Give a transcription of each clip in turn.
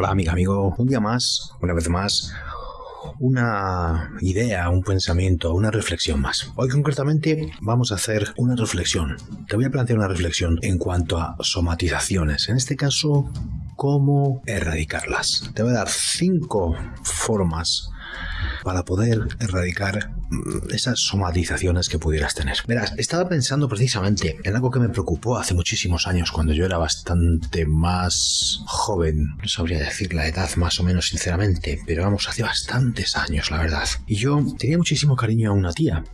Hola amiga, amigo, un día más, una vez más, una idea, un pensamiento, una reflexión más. Hoy concretamente vamos a hacer una reflexión. Te voy a plantear una reflexión en cuanto a somatizaciones. En este caso, cómo erradicarlas. Te voy a dar cinco formas para poder erradicar mm, esas somatizaciones que pudieras tener. Verás, estaba pensando precisamente en algo que me preocupó hace muchísimos años cuando yo era bastante más joven. No sabría decir la edad más o menos sinceramente, pero vamos, hace bastantes años, la verdad. Y yo tenía muchísimo cariño a una tía,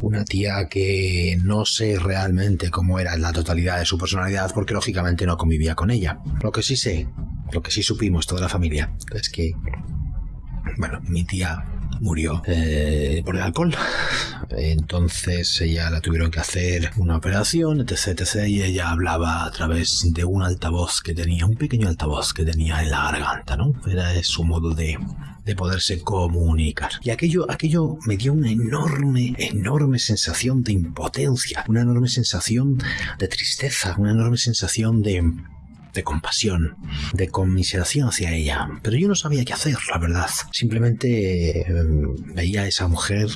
una tía que no sé realmente cómo era la totalidad de su personalidad porque lógicamente no convivía con ella. Lo que sí sé, lo que sí supimos toda la familia, es que bueno, mi tía murió eh, por el alcohol. Entonces ella la tuvieron que hacer una operación, etc, etc. Y ella hablaba a través de un altavoz que tenía, un pequeño altavoz que tenía en la garganta, ¿no? Era su modo de, de poderse comunicar. Y aquello, aquello me dio una enorme, enorme sensación de impotencia, una enorme sensación de tristeza, una enorme sensación de de compasión, de conmiseración hacia ella. Pero yo no sabía qué hacer, la verdad. Simplemente eh, veía a esa mujer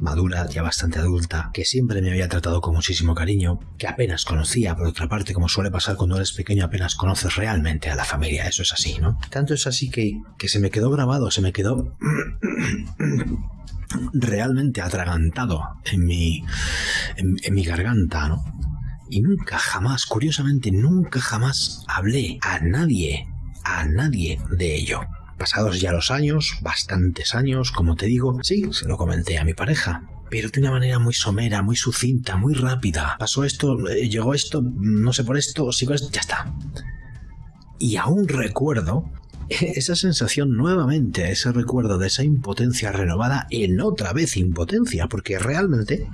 madura, ya bastante adulta, que siempre me había tratado con muchísimo cariño, que apenas conocía, por otra parte, como suele pasar cuando eres pequeño, apenas conoces realmente a la familia, eso es así, ¿no? Tanto es así que, que se me quedó grabado, se me quedó realmente atragantado en mi, en mi garganta, ¿no? Y nunca jamás, curiosamente, nunca jamás hablé a nadie, a nadie de ello. Pasados ya los años, bastantes años, como te digo, sí, se lo comenté a mi pareja, pero de una manera muy somera, muy sucinta, muy rápida. Pasó esto, eh, llegó esto, no sé por esto, sigo esto, ya está. Y aún recuerdo esa sensación nuevamente, ese recuerdo de esa impotencia renovada en otra vez impotencia, porque realmente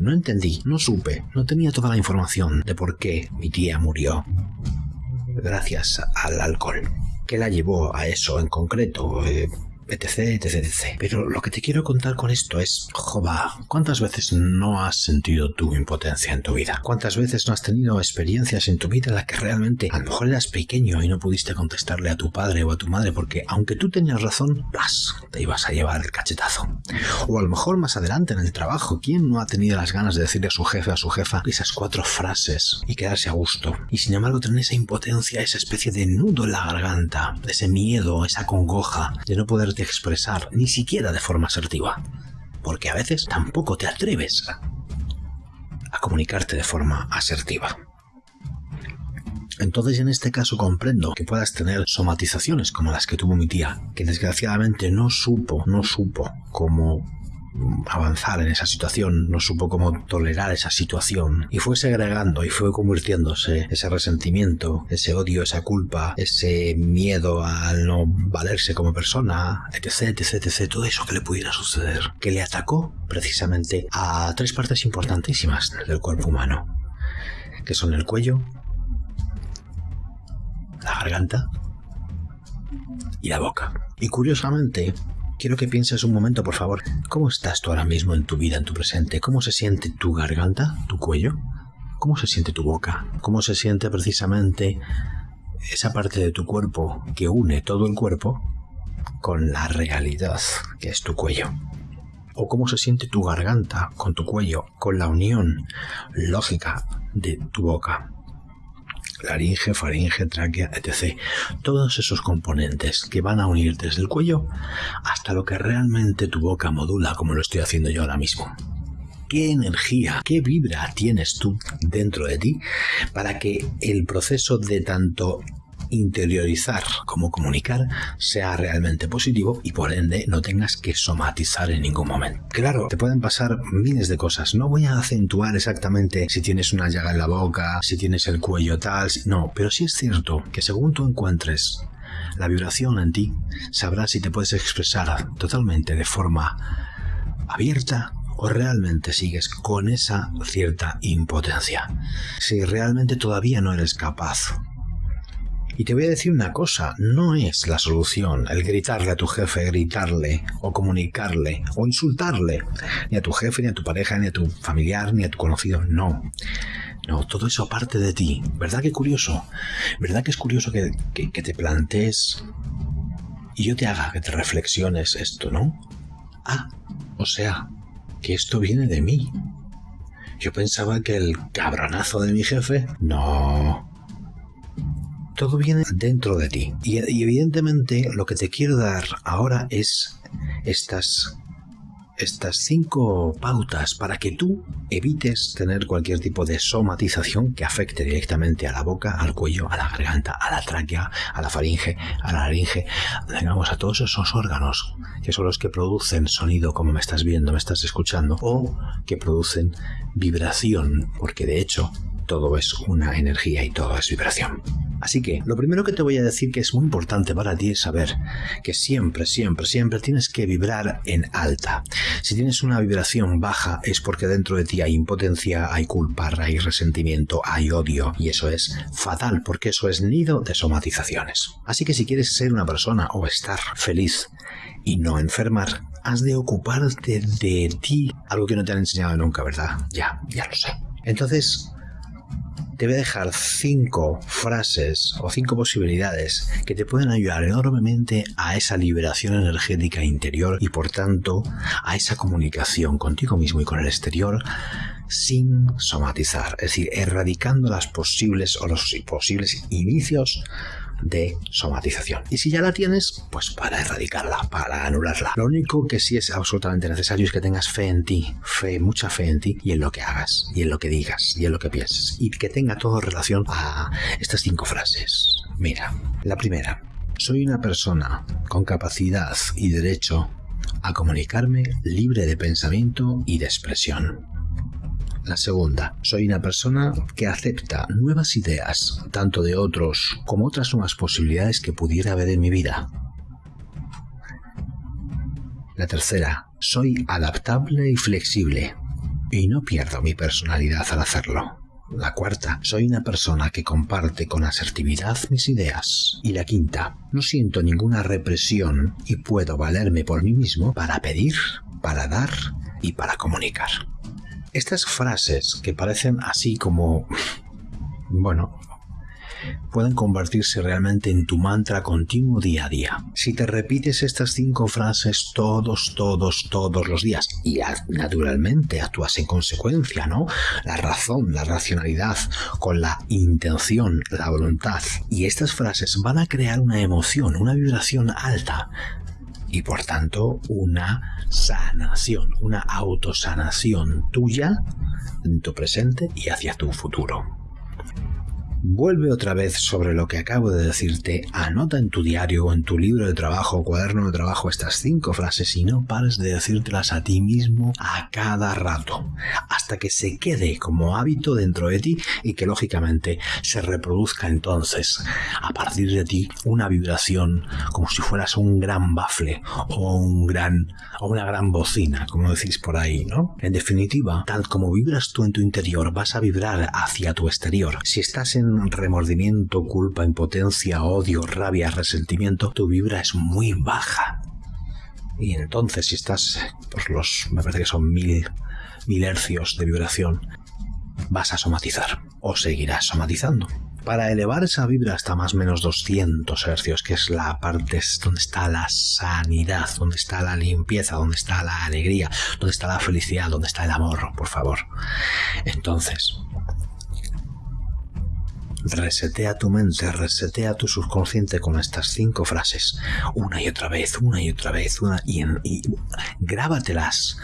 no entendí, no supe, no tenía toda la información de por qué mi tía murió gracias al alcohol. ¿Qué la llevó a eso en concreto? Eh, etc, etc, etc. Pero lo que te quiero contar con esto es, jova, ¿cuántas veces no has sentido tu impotencia en tu vida? ¿Cuántas veces no has tenido experiencias en tu vida en las que realmente a lo mejor eras pequeño y no pudiste contestarle a tu padre o a tu madre porque aunque tú tenías razón, ¡plas! te ibas a llevar el cachetazo? O a lo mejor más adelante en el trabajo, ¿quién no ha tenido las ganas de decirle a su jefe, a su jefa, esas cuatro frases y quedarse a gusto? Y sin embargo tener esa impotencia, esa especie de nudo en la garganta, ese miedo, esa congoja de no poder expresar, ni siquiera de forma asertiva, porque a veces tampoco te atreves a, comunicarte de forma asertiva. Entonces en este caso comprendo que puedas tener somatizaciones como las que tuvo mi tía, que desgraciadamente no supo, no supo cómo avanzar en esa situación, no supo cómo tolerar esa situación y fue segregando y fue convirtiéndose ese resentimiento, ese odio, esa culpa, ese miedo al no valerse como persona, etc, etc, etc, todo eso que le pudiera suceder, que le atacó precisamente a tres partes importantísimas del cuerpo humano, que son el cuello, la garganta y la boca. Y curiosamente, Quiero que pienses un momento, por favor. ¿Cómo estás tú ahora mismo en tu vida, en tu presente? ¿Cómo se siente tu garganta, tu cuello? ¿Cómo se siente tu boca? ¿Cómo se siente precisamente esa parte de tu cuerpo que une todo el cuerpo con la realidad que es tu cuello? ¿O cómo se siente tu garganta con tu cuello, con la unión lógica de tu boca? Laringe, faringe, tráquea, etc. Todos esos componentes que van a unir desde el cuello hasta lo que realmente tu boca modula, como lo estoy haciendo yo ahora mismo. ¿Qué energía, qué vibra tienes tú dentro de ti para que el proceso de tanto interiorizar como comunicar sea realmente positivo y por ende no tengas que somatizar en ningún momento. Claro, te pueden pasar miles de cosas. No voy a acentuar exactamente si tienes una llaga en la boca, si tienes el cuello tal, no, pero sí es cierto que según tú encuentres la vibración en ti, sabrás si te puedes expresar totalmente de forma abierta o realmente sigues con esa cierta impotencia. Si realmente todavía no eres capaz y te voy a decir una cosa, no es la solución el gritarle a tu jefe, gritarle o comunicarle o insultarle, ni a tu jefe, ni a tu pareja, ni a tu familiar, ni a tu conocido, no. No, todo eso aparte de ti. ¿Verdad que curioso? ¿Verdad que es curioso que, que te plantees y yo te haga que te reflexiones esto, ¿no? Ah, o sea, que esto viene de mí. Yo pensaba que el cabronazo de mi jefe... No. Todo viene dentro de ti. Y, evidentemente lo que te quiero dar ahora es estas estas cinco pautas para que tú evites tener cualquier tipo de somatización que afecte directamente a la boca, al cuello, a la garganta, a la tráquea, a la faringe, a la laringe, digamos a todos esos órganos que son los que producen sonido como me estás viendo, me estás escuchando, o que producen vibración, porque de hecho todo es una energía y todo es vibración. Así que lo primero que te voy a decir que es muy importante para ti es saber que siempre, siempre, siempre tienes que vibrar en alta. Si tienes una vibración baja es porque dentro de ti hay impotencia, hay culpa, hay resentimiento, hay odio y eso es fatal porque eso es nido de somatizaciones. Así que si quieres ser una persona o estar feliz y no enfermar, has de ocuparte de ti, algo que no te han enseñado nunca, ¿verdad? Ya, ya lo sé. Entonces, te voy a dejar cinco frases o cinco posibilidades que te pueden ayudar enormemente a esa liberación energética interior y por tanto a esa comunicación contigo mismo y con el exterior sin somatizar, es decir, erradicando las posibles o los posibles inicios de somatización. Y si ya la tienes, pues para erradicarla, para anularla. Lo único que sí es absolutamente necesario es que tengas fe en ti, fe, mucha fe en ti y en lo que hagas, y en lo que digas, y en lo que pienses, y que tenga todo relación a estas cinco frases. Mira, la primera. Soy una persona con capacidad y derecho a comunicarme libre de pensamiento y de expresión. La segunda, soy una persona que acepta nuevas ideas, tanto de otros como otras nuevas posibilidades que pudiera haber en mi vida. La tercera, soy adaptable y flexible y no pierdo mi personalidad al hacerlo. La cuarta, soy una persona que comparte con asertividad mis ideas. Y la quinta, no siento ninguna represión y puedo valerme por mí mismo para pedir, para dar y para comunicar. Estas frases que parecen así como... Bueno, pueden convertirse realmente en tu mantra continuo día a día. Si te repites estas cinco frases todos, todos, todos los días y naturalmente actúas en consecuencia, ¿no? La razón, la racionalidad, con la intención, la voluntad. Y estas frases van a crear una emoción, una vibración alta y por tanto una sanación, una autosanación tuya en tu presente y hacia tu futuro. Vuelve otra vez sobre lo que acabo de decirte, anota en tu diario o en tu libro de trabajo o cuaderno de trabajo estas cinco frases y no pares de decírtelas a ti mismo a cada rato, hasta que se quede como hábito dentro de ti y que lógicamente se reproduzca entonces a partir de ti una vibración como si fueras un gran bafle o un gran o una gran bocina, como decís por ahí, ¿no? En definitiva, tal como vibras tú en tu interior, vas a vibrar hacia tu exterior. Si estás en remordimiento, culpa, impotencia, odio, rabia, resentimiento, tu vibra es muy baja. Y entonces si estás por los, me parece que son mil, mil hercios de vibración, vas a somatizar o seguirás somatizando. Para elevar esa vibra hasta más o menos 200 hercios, que es la parte donde está la sanidad, donde está la limpieza, donde está la alegría, donde está la felicidad, donde está el amor, por favor. Entonces, Resetea tu mente, resetea tu subconsciente con estas cinco frases, una y otra vez, una y otra vez, una y, grábatelas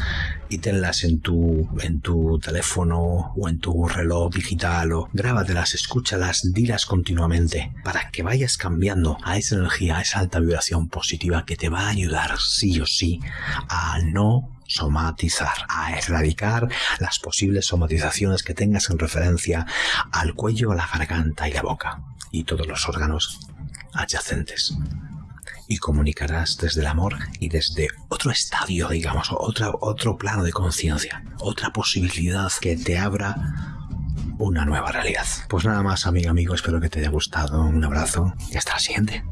y tenlas en tu, en tu teléfono o en tu reloj digital o grábatelas, escúchalas, dilas continuamente para que vayas cambiando a esa energía, a esa alta vibración positiva que te va a ayudar sí o sí a no somatizar, a erradicar las posibles somatizaciones que tengas en referencia al cuello, a la garganta y la boca y todos los órganos adyacentes. Y comunicarás desde el amor y desde otro estadio, digamos, otro plano de conciencia, otra posibilidad que te abra una nueva realidad. Pues nada más, amigo, amigo, espero que te haya gustado. Un abrazo y hasta la siguiente.